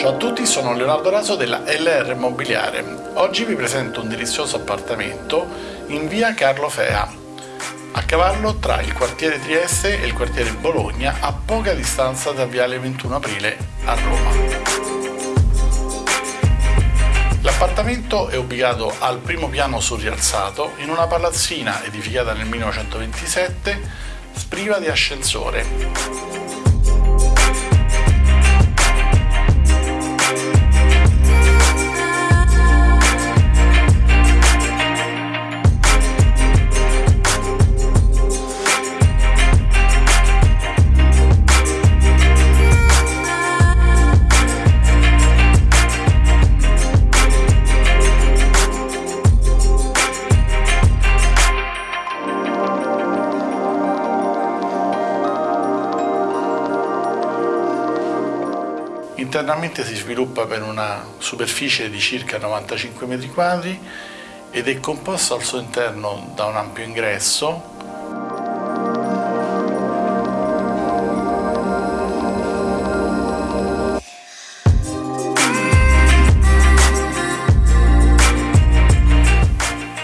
Ciao a tutti, sono Leonardo Raso della LR Immobiliare. Oggi vi presento un delizioso appartamento in via Carlo Fea, a cavallo tra il quartiere Trieste e il quartiere Bologna, a poca distanza da viale 21 aprile a Roma. L'appartamento è ubicato al primo piano surrialzato in una palazzina edificata nel 1927, spriva di ascensore. Internamente si sviluppa per una superficie di circa 95 m2 ed è composto al suo interno da un ampio ingresso.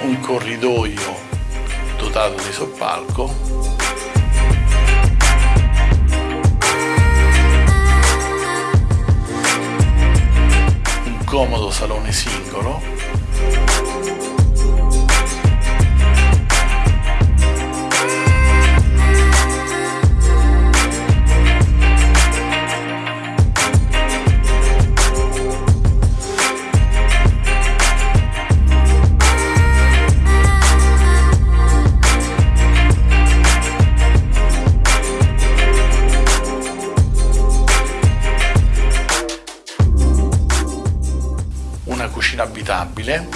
Un corridoio dotato di soppalco comodo salone singolo cucina abitabile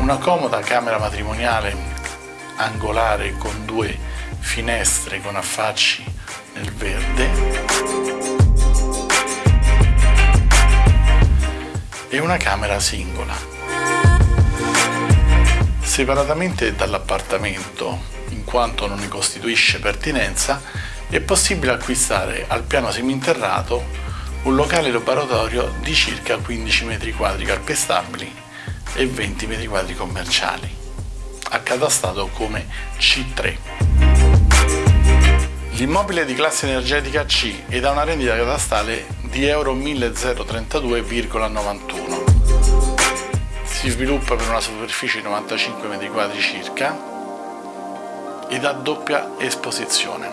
una comoda camera matrimoniale angolare con due finestre con affacci nel verde e una camera singola. Separatamente dall'appartamento, in quanto non ne costituisce pertinenza, è possibile acquistare al piano seminterrato un locale laboratorio di circa 15 m2 calpestabili e 20 m2 commerciali, accatastato come C3. L'immobile di classe energetica C ed ha una rendita catastale di euro 1032,91. Si sviluppa per una superficie di 95 m2 circa ed ha doppia esposizione.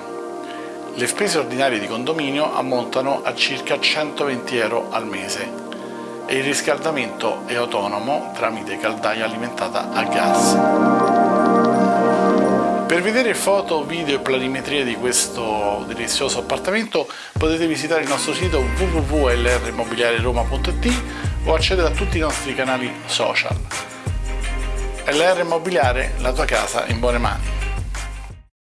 Le spese ordinarie di condominio ammontano a circa 120 euro al mese e il riscaldamento è autonomo tramite caldaia alimentata a gas. Per vedere foto, video e planimetrie di questo delizioso appartamento potete visitare il nostro sito www.lrimmobiliareroma.it o accedere a tutti i nostri canali social. LR Immobiliare, la tua casa in buone mani.